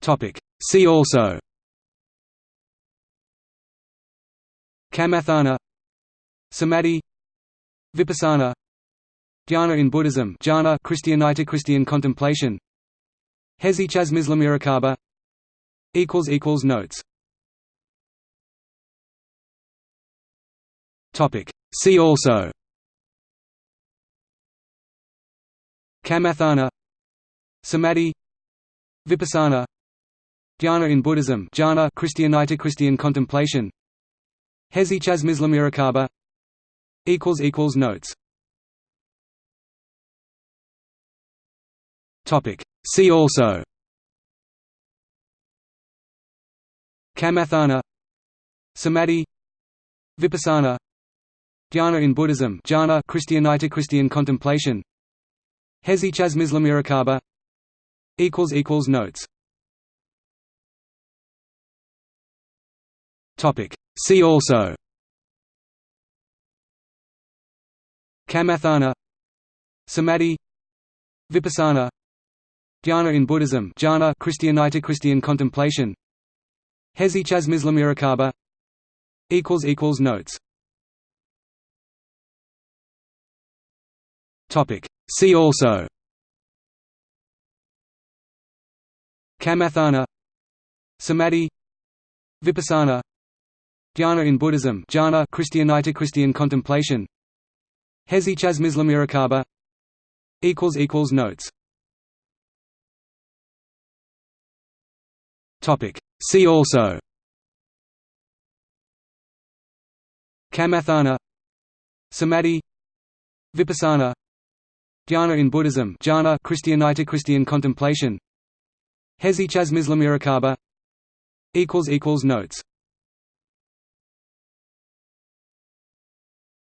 Topic. See also. Kamathana. Samadhi. Vipassana. Dhyana in Buddhism. Jhana Christianite Christian contemplation. Hesychasm equals equals Notes. Topic. See also. Kamathana. Samadhi. Vipassana Dhyana in Buddhism jhana Christianite Christian contemplation. Hesychasm equals equals Notes. Topic. See also. Kamathana Samadhi Vipassana Dhyana in Buddhism jhana Christianite Christian contemplation. Hesychasm equals equals Notes See also. Kamathana. Samadhi. Vipassana. Dhyana in Buddhism. Jhana Christianite Christian contemplation. Hesychasm equals equals Notes. Topic. See also. Kamathana. Samadhi. Vipassana Dhyana in Buddhism jhana Christianite Christian contemplation. Hesychasm equals equals Notes. Topic. See also. Kamathana. Samadhi. Vipassana. Dhyana in Buddhism jhana Christianite Christian contemplation. Hesychasm equals equals Notes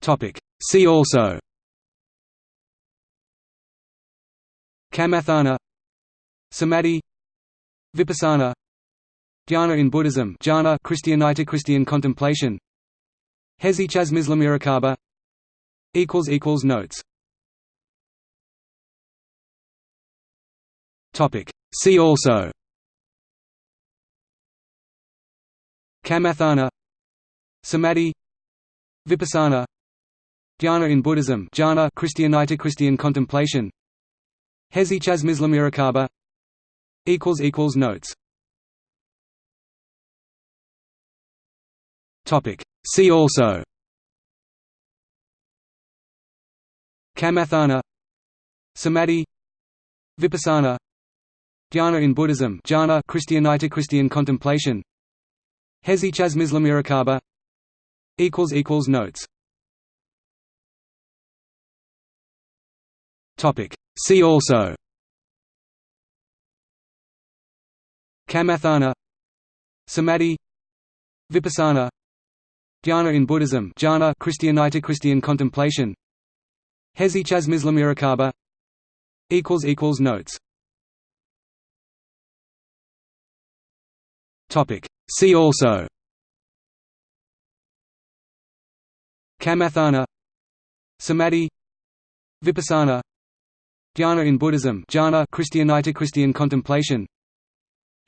Topic. See also. Kamathana Samadhi. Vipassana. Dhyana in Buddhism. Jhana Christianite Christian contemplation. Hesychasm equals equals Notes. Topic. See also. Kamathana Samadhi. Vipassana Dhyana in Buddhism jhana Christianite Christian contemplation. Hesychasm equals equals Notes. Topic. See also. Kamathana Samadhi Vipassana Dhyana in Buddhism jhana Christianite Christian contemplation. Hesychasm equals equals Notes Topic. See also. Kamathana Samadhi Vipassana Dhyana in Buddhism jhana Christianite Christian contemplation. Hesychasm equals equals Notes. Topic. See also. Kamathana Samadhi Vipassana Dhyana in Buddhism jhana Christianite Christian contemplation.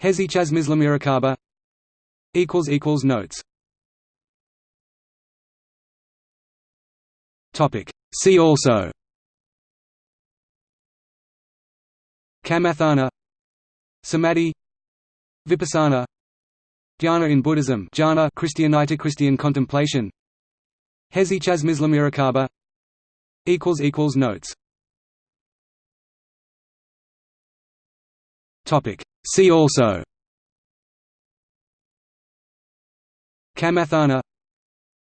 Hesychasm equals equals Notes. See also. Kamathana. Samadhi. Vipassana. Dhyana in Buddhism jhana Christianite Christian contemplation. Hesychasm equals equals Notes See also. Kamathana.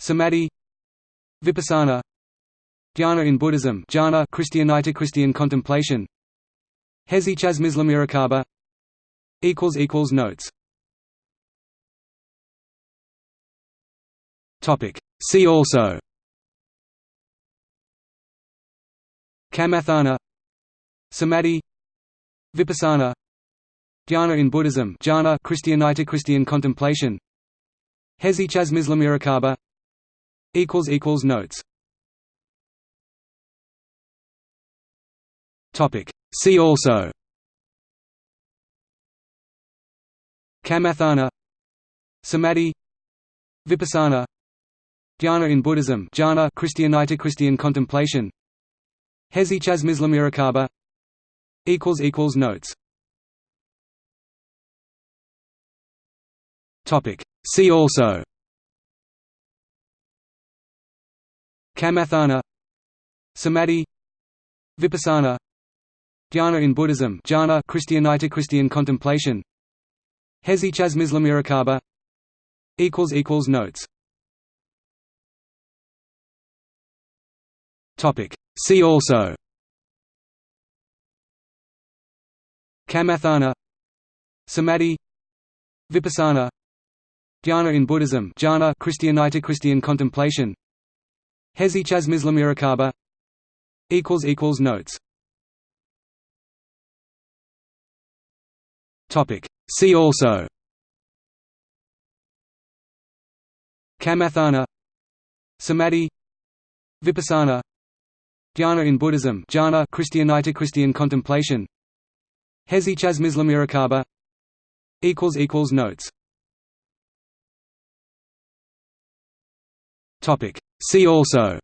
Samadhi. Vipassana. Dhyana in Buddhism. Jhana Christianite Christian contemplation. Hesychasm equals equals Notes. Topic. See also. Kamathana. Samadhi. Vipassana Dhyana in Buddhism jhana Christianite Christian contemplation. Hesychasm equals equals Notes. Topic. See also. Kamathana Samadhi Vipassana Dhyana in Buddhism jhana Christianite Christian contemplation. Hesychasmislamirakkhabha equals equals notes topic. See also. Kamathana. Samadhi. Vipassana. Dhyana in Buddhism. Jhana Christianite Christian contemplation. Hesychasmislamirakkhabha equals equals notes. Topic. See also. Kamathana. Samadhi. Vipassana Dhyana in Buddhism jhana Christianite Christian contemplation. Hesychasmislamirakkhabha equals equals notes. Topic. See also. Kamathana Samadhi Vipassana Dhyana in Buddhism jhana Christianite Christian contemplation. Hesychasmislamirakkhabha equals equals notes See also.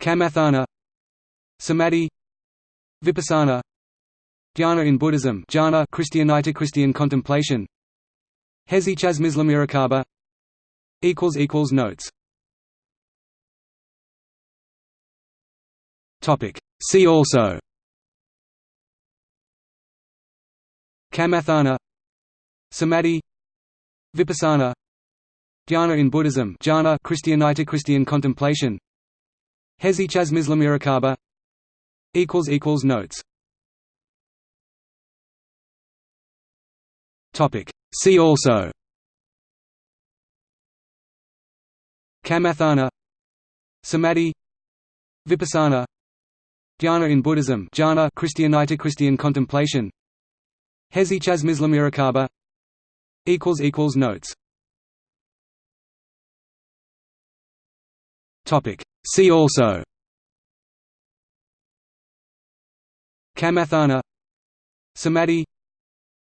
Kamathana. Samadhi. Vipassana. Dhyana in Buddhism. Jhana Christianite Christian contemplation. Hesychasmislamirakkhabha equals equals notes. Topic. See also. Kamathana. Samadhi. Vipassana Dhyana in Buddhism jhana Christianite Christian contemplation. Hesychasmislamirakkhabha equals equals notes. Topic. See also. Kamathana. Samadhi. Vipassana. Dhyana in Buddhism jhana Christianite Christian contemplation. Hesychasmislamirakkhabha equals equals notes Topic. See also. Kamathana Samadhi.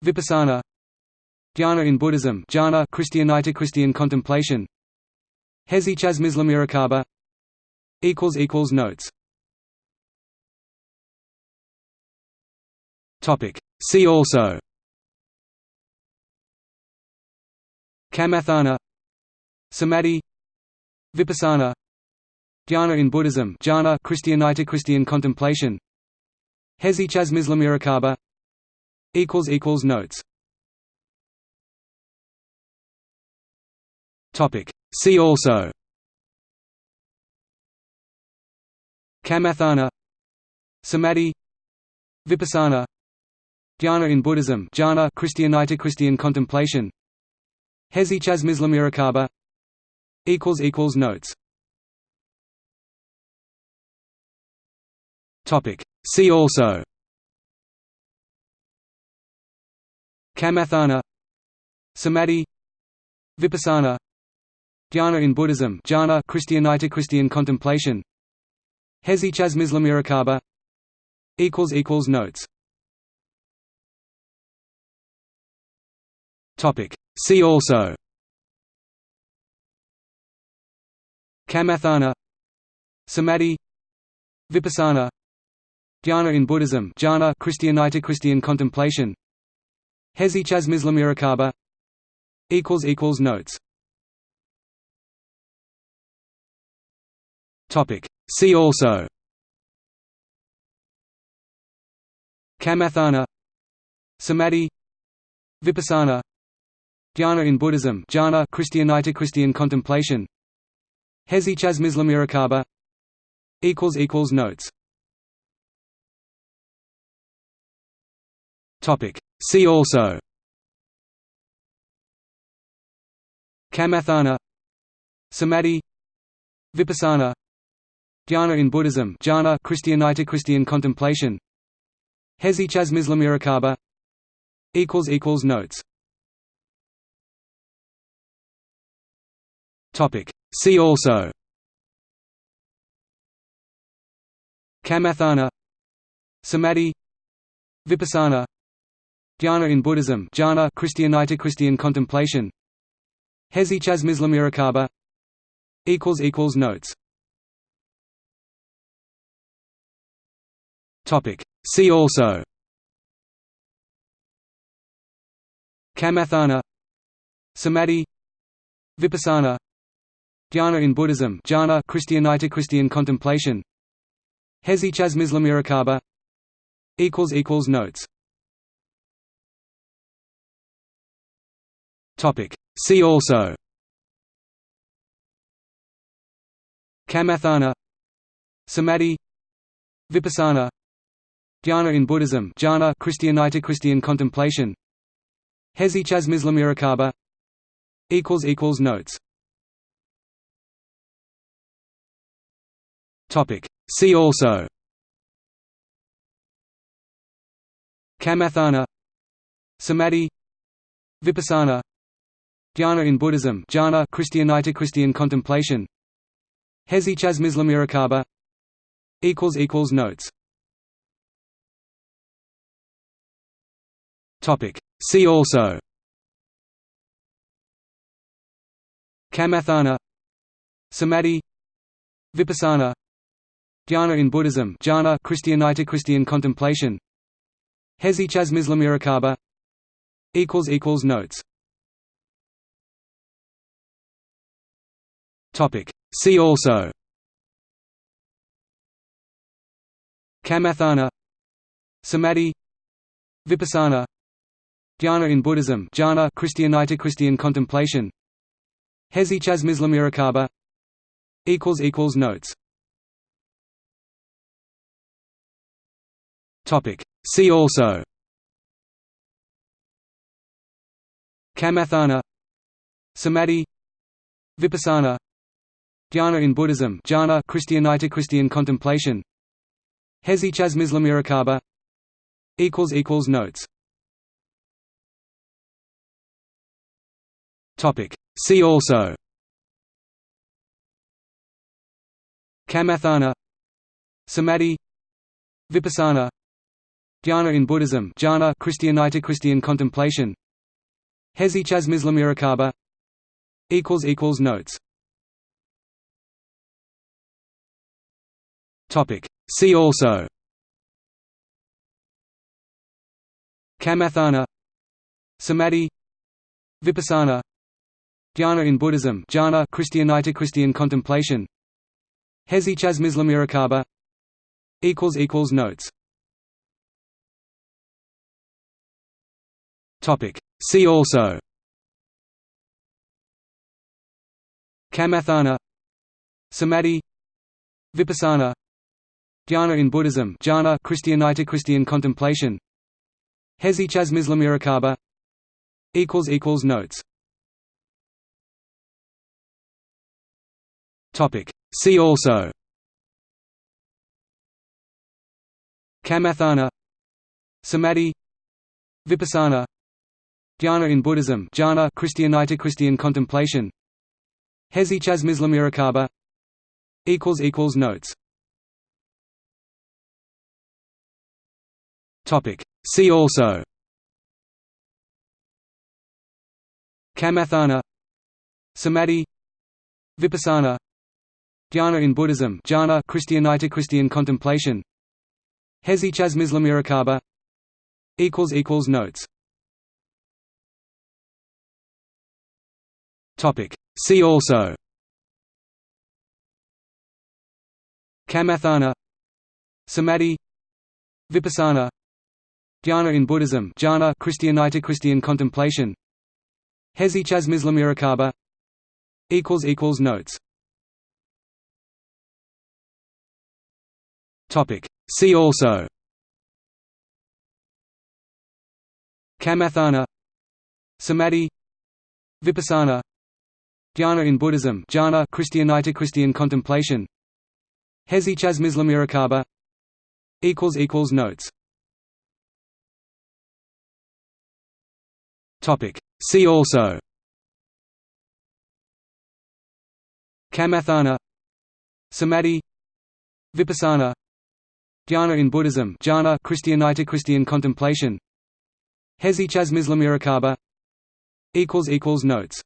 Vipassana. Dhyana in Buddhism. Jhana Christianite Christian contemplation. Hesychasmislamirakkhabha equals equals notes. Topic. See also. Kamathana Samadhi. Vipassana Dhyana in Buddhism jhana Christianite Christian contemplation. Hesychasmislamirakkhabha equals equals notes. Topic. See also. Kamathana Samadhi Vipassana Dhyana in Buddhism jhana Christianite Christian contemplation. Hesychasmislamirakkhabha equals equals notes Topic. See also. Kamathana Samadhi Vipassana Dhyana in Buddhism jhana Christianite Christian contemplation. Hesychasmislamirakkhabha equals equals notes. Topic. See also. Kamathana Samadhi Vipassana Dhyana in Buddhism jhana Christianite Christian contemplation. Hesychasmislamirakkhabha equals equals notes. Topic. See also. Kamathana. Samadhi. Vipassana. Dhyana in Buddhism jhana Christianite Christian contemplation. Hesychasmislamirakkhabha equals equals notes See also. Kamathana. Samadhi. Vipassana. Dhyana in Buddhism. Jhana Christianite Christian contemplation. Hesychasmislamirakkhabha equals equals notes. Topic. See also. Kamathana. Samadhi. Vipassana Dhyana in Buddhism jhana Christianita Christian contemplation. Hesychasmisla equals equals Notes. Topic. See also. Kamathana Samadhi Vipassana Dhyana in Buddhism jhana Christianita Christian contemplation. Hesychasmisla equals equals Notes Topic. See also. Kamathana. Samadhi. Vipassana. Dhyana in Buddhism. Jhana Christianita Christian contemplation. Hesychasmisla equals equals Notes. Topic. See also. Kamathana. Samadhi. Vipassana Dhyana in Buddhism jhana Christianita Christian contemplation. Hesychasmisla equals equals Notes. Topic. See also. Kamathana Samadhi Vipassana Dhyana in Buddhism jhana Christianita Christian contemplation. Hesychasmisla equals equals Notes See also. Kamathana. Samadhi. Vipassana. Dhyana in Buddhism. Jhana Christianita Christian contemplation. Hesychasmisla equals equals Notes. Topic. See also. Kamathana. Samadhi. Vipassana Dhyana in Buddhism jhana Christianita Christian contemplation. Hesychasmisla equals equals Notes. Topic. See also. Kamathana. Samadhi. Vipassana. Dhyana in Buddhism jhana Christianita Christian contemplation. Hesychasmisla equals equals Notes Topic. See also. Kamathana Samadhi. Vipassana. Dhyana in Buddhism. Jhana Christianita Christian contemplation. Hesychasmisla equals equals Notes. Topic. See also. Kamathana Samadhi. Vipassana Dhyana in Buddhism jhana Christianita Christian contemplation. Hesychasmisla equals equals Notes. Topic. See also. Kamathana Samadhi Vipassana Dhyana in Buddhism jhana Christianita Christian contemplation. Hesychasmisla equals equals Notes Topic. See also. Kamathana Samadhi Vipassana Dhyana in Buddhism jhana Christianita Christian contemplation. Hesychasmisla equals equals Notes. Topic. See also. Kamathana Samadhi Vipassana Dhyana in Buddhism jhana Christianita Christian contemplation. Hesychasmisla equals equals Notes. Topic. See also. Kamathana. Samadhi. Vipassana. Dhyana in Buddhism jhana Christianita Christian contemplation. Hesychasmisla equals equals Notes Topic. See also. Kamathana. Samadhi. Vipassana. Dhyana in Buddhism. Jhana Christianita Christian contemplation. Hesychasm Islamirakaba Notes